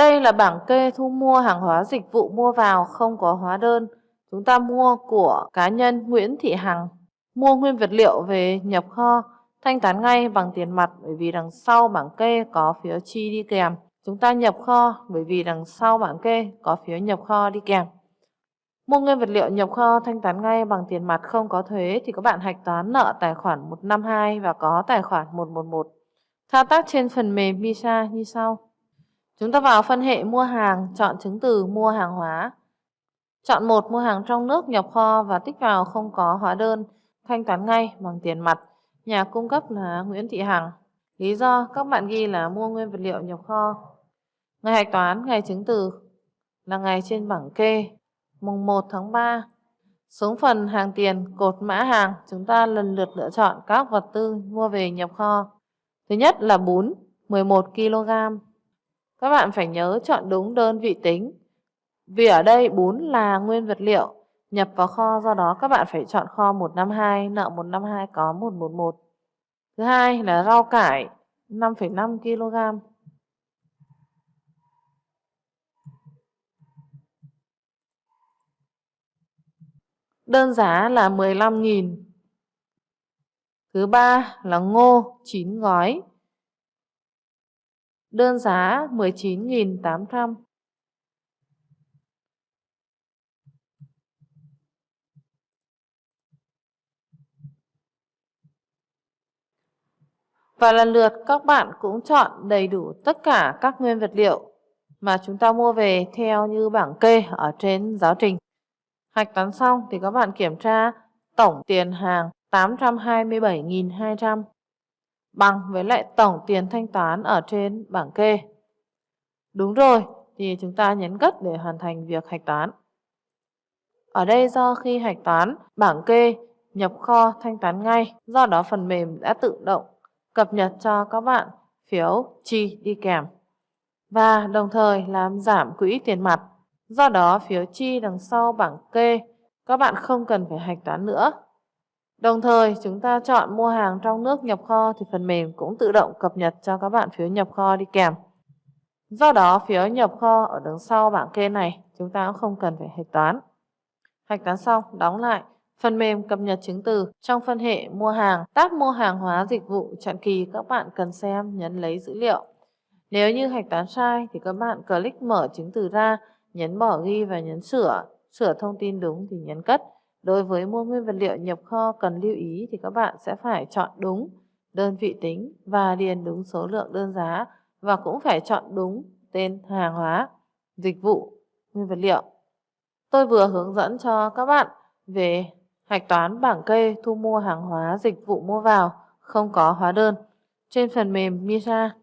Đây là bảng kê thu mua hàng hóa dịch vụ mua vào không có hóa đơn. Chúng ta mua của cá nhân Nguyễn Thị Hằng, mua nguyên vật liệu về nhập kho, thanh toán ngay bằng tiền mặt bởi vì đằng sau bảng kê có phiếu chi đi kèm. Chúng ta nhập kho bởi vì đằng sau bảng kê có phiếu nhập kho đi kèm. Mua nguyên vật liệu nhập kho thanh toán ngay bằng tiền mặt không có thuế thì các bạn hạch toán nợ tài khoản 152 và có tài khoản 111. Thao tác trên phần mềm MISA như sau. Chúng ta vào phân hệ mua hàng, chọn chứng từ mua hàng hóa. Chọn một mua hàng trong nước nhập kho và tích vào không có hóa đơn, thanh toán ngay bằng tiền mặt. Nhà cung cấp là Nguyễn Thị Hằng. Lý do các bạn ghi là mua nguyên vật liệu nhập kho. Ngày hạch toán, ngày chứng từ là ngày trên bảng kê, mùng 1 tháng 3. Xuống phần hàng tiền, cột mã hàng, chúng ta lần lượt lựa chọn các vật tư mua về nhập kho. Thứ nhất là bún, 11 kg. Các bạn phải nhớ chọn đúng đơn vị tính. Vì ở đây bún là nguyên vật liệu nhập vào kho, do đó các bạn phải chọn kho 152, nợ 152 có 111. Thứ hai là rau cải 5,5 kg. Đơn giá là 15.000. Thứ ba là ngô 9 gói. Đơn giá 19.800. Và lần lượt các bạn cũng chọn đầy đủ tất cả các nguyên vật liệu mà chúng ta mua về theo như bảng kê ở trên giáo trình. Hạch toán xong thì các bạn kiểm tra tổng tiền hàng 827.200 bằng với lại tổng tiền thanh toán ở trên bảng kê. Đúng rồi, thì chúng ta nhấn gất để hoàn thành việc hạch toán. Ở đây do khi hạch toán, bảng kê nhập kho thanh toán ngay, do đó phần mềm đã tự động cập nhật cho các bạn phiếu chi đi kèm. Và đồng thời làm giảm quỹ tiền mặt. Do đó phiếu chi đằng sau bảng kê các bạn không cần phải hạch toán nữa Đồng thời chúng ta chọn mua hàng trong nước nhập kho thì phần mềm cũng tự động cập nhật cho các bạn phiếu nhập kho đi kèm. Do đó phiếu nhập kho ở đằng sau bảng kê này chúng ta cũng không cần phải hạch toán. Hạch toán xong đóng lại phần mềm cập nhật chứng từ trong phân hệ mua hàng, tab mua hàng hóa dịch vụ chặn kỳ các bạn cần xem nhấn lấy dữ liệu. Nếu như hạch toán sai thì các bạn click mở chứng từ ra, nhấn bỏ ghi và nhấn sửa, sửa thông tin đúng thì nhấn cất. Đối với mua nguyên vật liệu nhập kho cần lưu ý thì các bạn sẽ phải chọn đúng đơn vị tính và điền đúng số lượng đơn giá và cũng phải chọn đúng tên hàng hóa, dịch vụ, nguyên vật liệu. Tôi vừa hướng dẫn cho các bạn về hạch toán bảng kê thu mua hàng hóa dịch vụ mua vào không có hóa đơn trên phần mềm MISA.